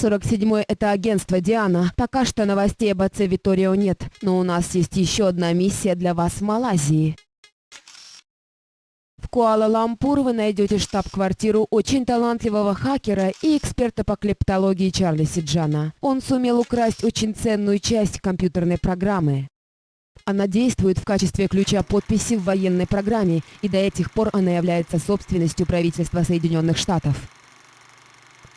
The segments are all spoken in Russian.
47-й — это агентство «Диана». Пока что новостей об отце Виторио нет, но у нас есть еще одна миссия для вас в Малайзии. В Куала-Лампур вы найдете штаб-квартиру очень талантливого хакера и эксперта по клептологии Чарли Сиджана. Он сумел украсть очень ценную часть компьютерной программы. Она действует в качестве ключа подписи в военной программе, и до этих пор она является собственностью правительства Соединенных Штатов.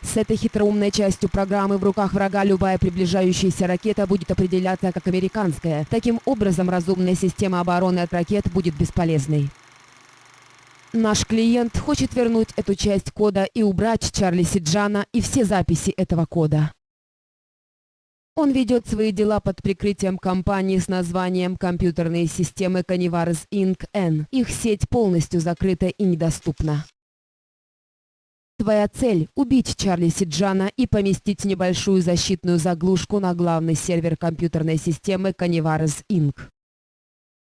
С этой хитроумной частью программы в руках врага любая приближающаяся ракета будет определяться как американская. Таким образом, разумная система обороны от ракет будет бесполезной. Наш клиент хочет вернуть эту часть кода и убрать Чарли Сиджана и все записи этого кода. Он ведет свои дела под прикрытием компании с названием «Компьютерные системы Canivars Inc. N». Их сеть полностью закрыта и недоступна. Твоя цель – убить Чарли Сиджана и поместить небольшую защитную заглушку на главный сервер компьютерной системы Canivars Inc.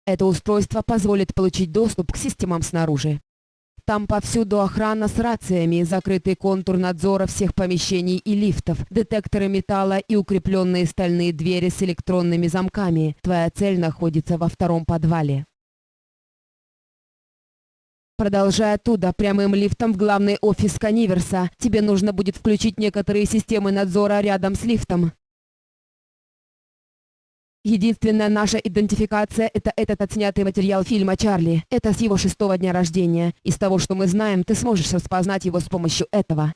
Это устройство позволит получить доступ к системам снаружи. Там повсюду охрана с рациями, закрытый контур надзора всех помещений и лифтов, детекторы металла и укрепленные стальные двери с электронными замками. Твоя цель находится во втором подвале. Продолжая оттуда, прямым лифтом в главный офис Каниверса. Тебе нужно будет включить некоторые системы надзора рядом с лифтом. Единственная наша идентификация – это этот отснятый материал фильма «Чарли». Это с его шестого дня рождения. Из того, что мы знаем, ты сможешь распознать его с помощью этого.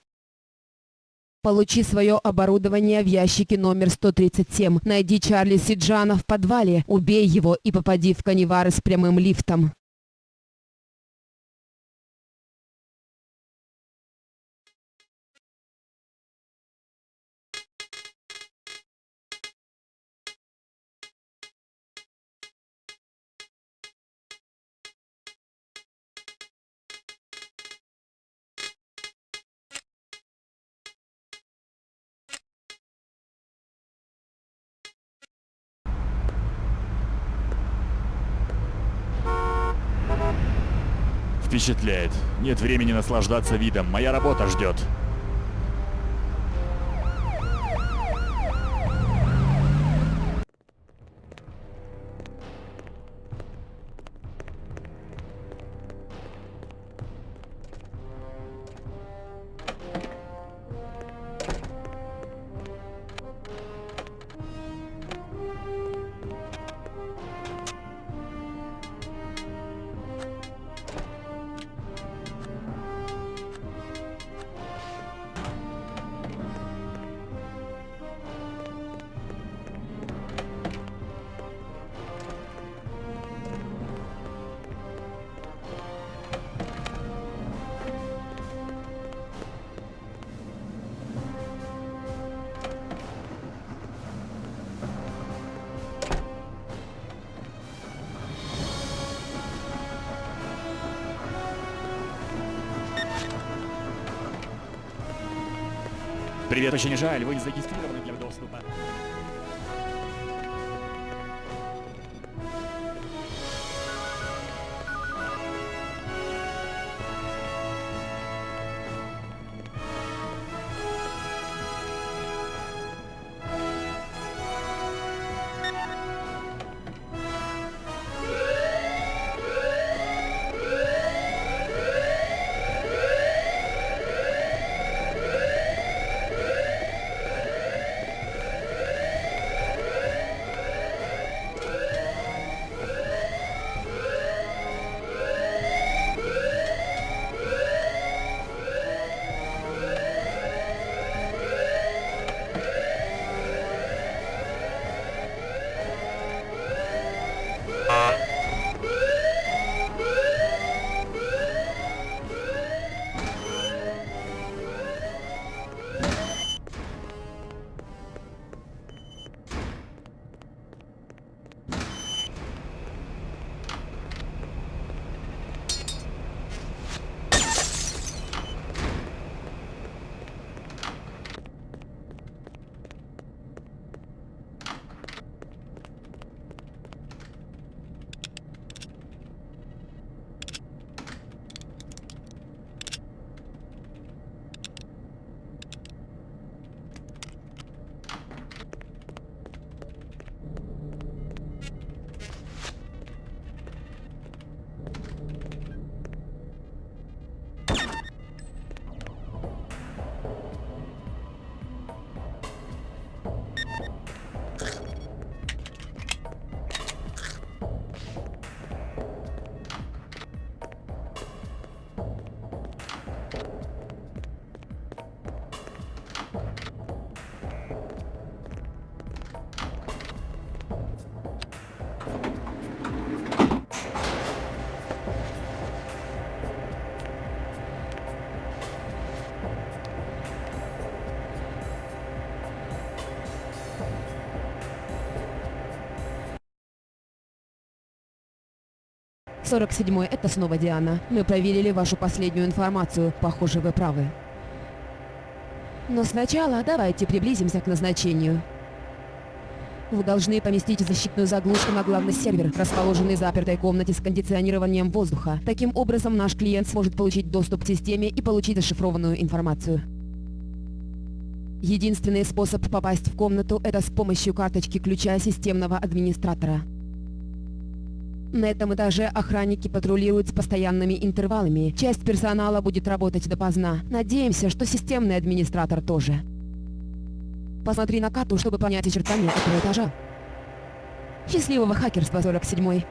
Получи свое оборудование в ящике номер 137. Найди Чарли Сиджана в подвале, убей его и попади в канивары с прямым лифтом. Впечатляет. Нет времени наслаждаться видом. Моя работа ждет. Привет, очень жаль, вы не зарегистрированы для доступа. 47 это снова Диана. Мы проверили вашу последнюю информацию. Похоже, вы правы. Но сначала давайте приблизимся к назначению. Вы должны поместить защитную заглушку на главный сервер, расположенный в запертой комнате с кондиционированием воздуха. Таким образом, наш клиент сможет получить доступ к системе и получить зашифрованную информацию. Единственный способ попасть в комнату – это с помощью карточки ключа системного администратора. На этом этаже охранники патрулируют с постоянными интервалами. Часть персонала будет работать допоздна. Надеемся, что системный администратор тоже. Посмотри на карту, чтобы понять очертания этого этажа. Счастливого хакерства 47 -й.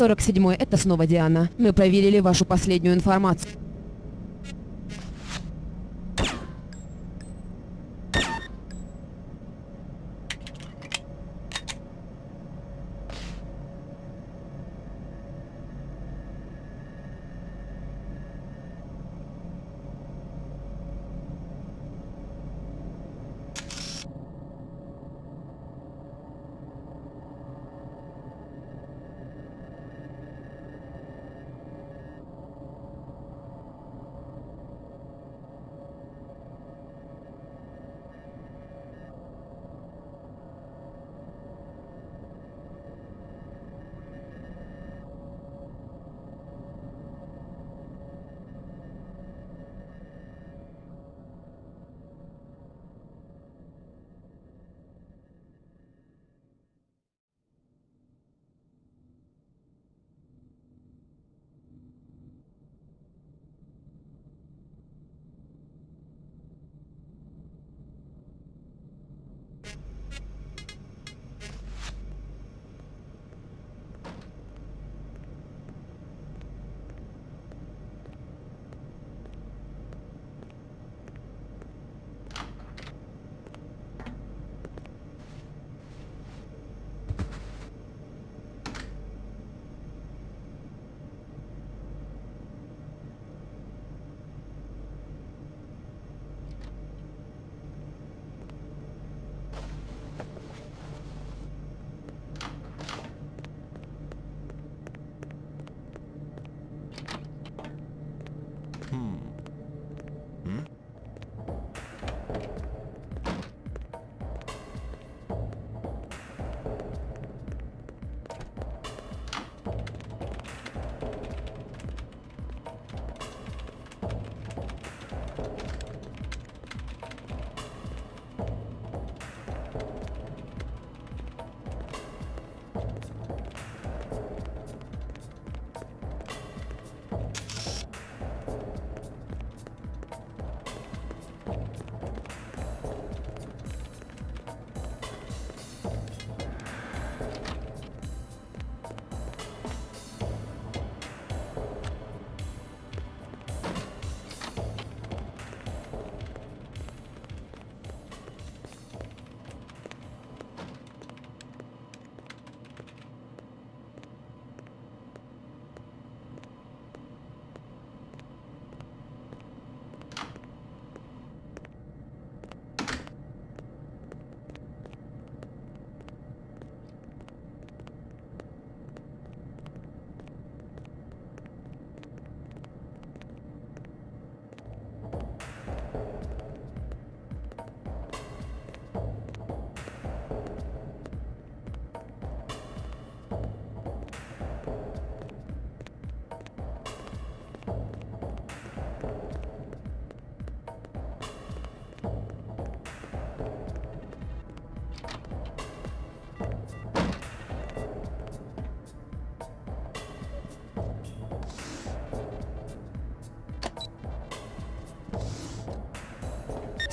47 это снова Диана. Мы проверили вашу последнюю информацию.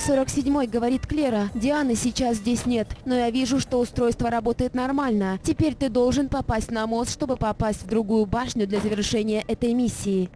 47-й, говорит Клера. Дианы сейчас здесь нет, но я вижу, что устройство работает нормально. Теперь ты должен попасть на мост, чтобы попасть в другую башню для завершения этой миссии.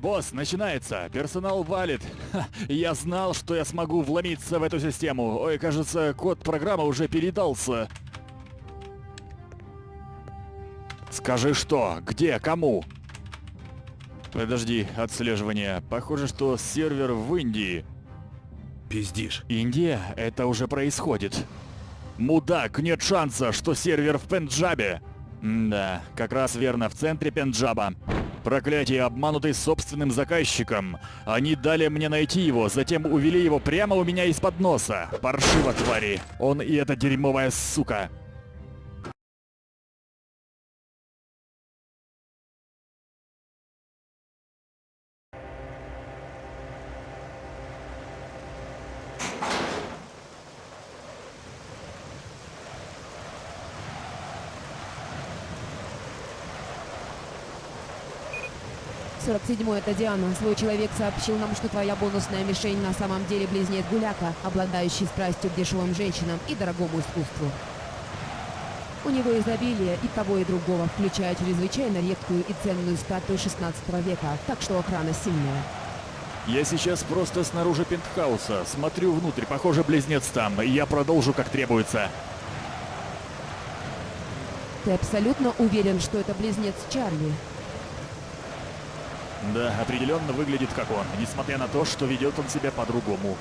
Босс, начинается. Персонал валит. Ха, я знал, что я смогу вломиться в эту систему. Ой, кажется, код программы уже передался. Скажи что? Где? Кому? Подожди, отслеживание. Похоже, что сервер в Индии. Пиздишь. Индия? Это уже происходит. Мудак, нет шанса, что сервер в Пенджабе. да, как раз верно, в центре Пенджаба. Проклятие, обманутый собственным заказчиком. Они дали мне найти его, затем увели его прямо у меня из-под носа. Паршиво, твари. Он и эта дерьмовая сука. Седьмой, это Диана. Свой человек сообщил нам, что твоя бонусная мишень на самом деле близнец Гуляка, обладающий страстью к дешевым женщинам и дорогому искусству. У него изобилие и того, и другого, включая чрезвычайно редкую и ценную статую 16 века, так что охрана сильная. Я сейчас просто снаружи пентхауса. Смотрю внутрь, похоже, близнец там. Я продолжу, как требуется. Ты абсолютно уверен, что это близнец Чарли? Да, определенно выглядит как он, несмотря на то, что ведет он себя по-другому.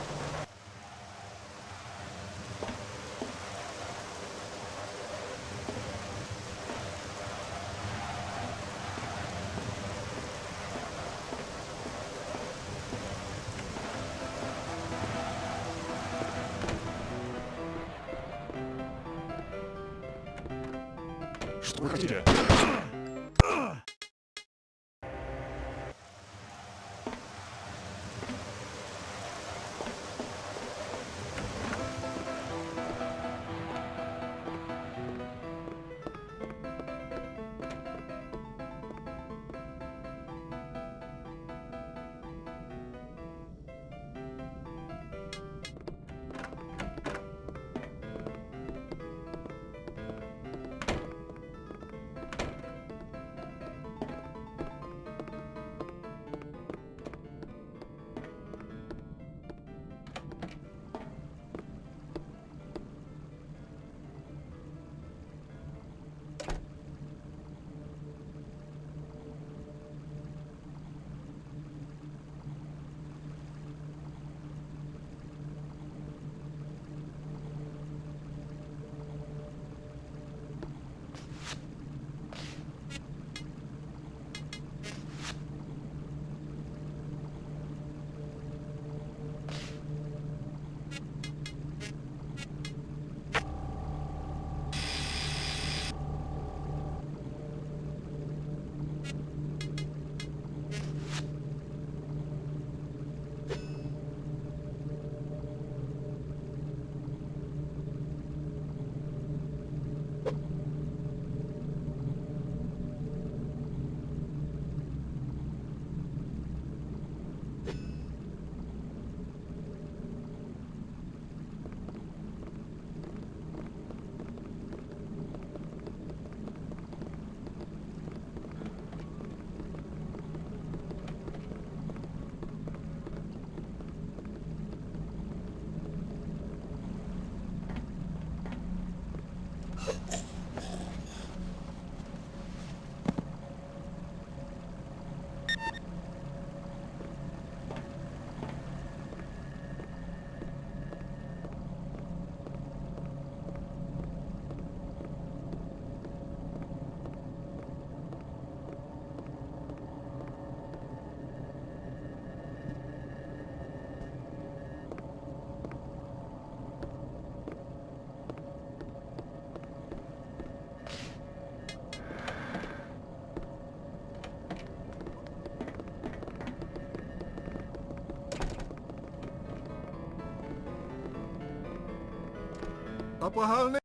Apa hal?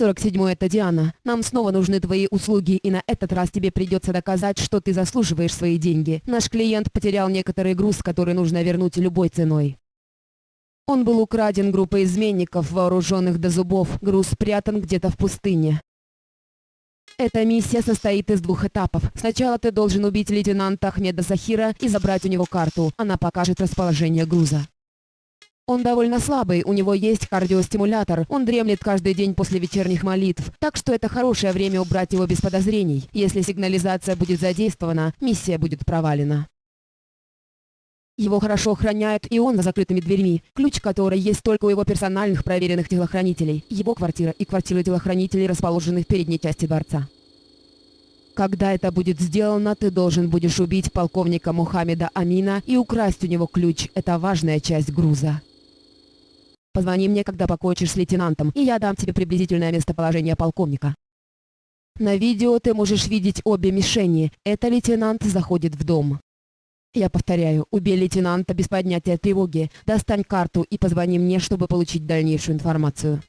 47 это Диана. Нам снова нужны твои услуги, и на этот раз тебе придется доказать, что ты заслуживаешь свои деньги. Наш клиент потерял некоторый груз, который нужно вернуть любой ценой. Он был украден группой изменников, вооруженных до зубов. Груз спрятан где-то в пустыне. Эта миссия состоит из двух этапов. Сначала ты должен убить лейтенанта Ахмеда Сахира и забрать у него карту. Она покажет расположение груза. Он довольно слабый, у него есть кардиостимулятор, он дремлет каждый день после вечерних молитв, так что это хорошее время убрать его без подозрений. Если сигнализация будет задействована, миссия будет провалена. Его хорошо охраняют, и он за закрытыми дверьми, ключ которой есть только у его персональных проверенных телохранителей. Его квартира и квартира телохранителей расположены в передней части дворца. Когда это будет сделано, ты должен будешь убить полковника Мухаммеда Амина и украсть у него ключ. Это важная часть груза. Позвони мне, когда покончишь с лейтенантом, и я дам тебе приблизительное местоположение полковника. На видео ты можешь видеть обе мишени. Это лейтенант заходит в дом. Я повторяю, убей лейтенанта без поднятия тревоги, достань карту и позвони мне, чтобы получить дальнейшую информацию.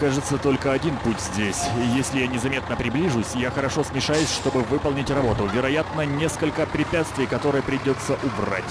Кажется, только один путь здесь. Если я незаметно приближусь, я хорошо смешаюсь, чтобы выполнить работу. Вероятно, несколько препятствий, которые придется убрать.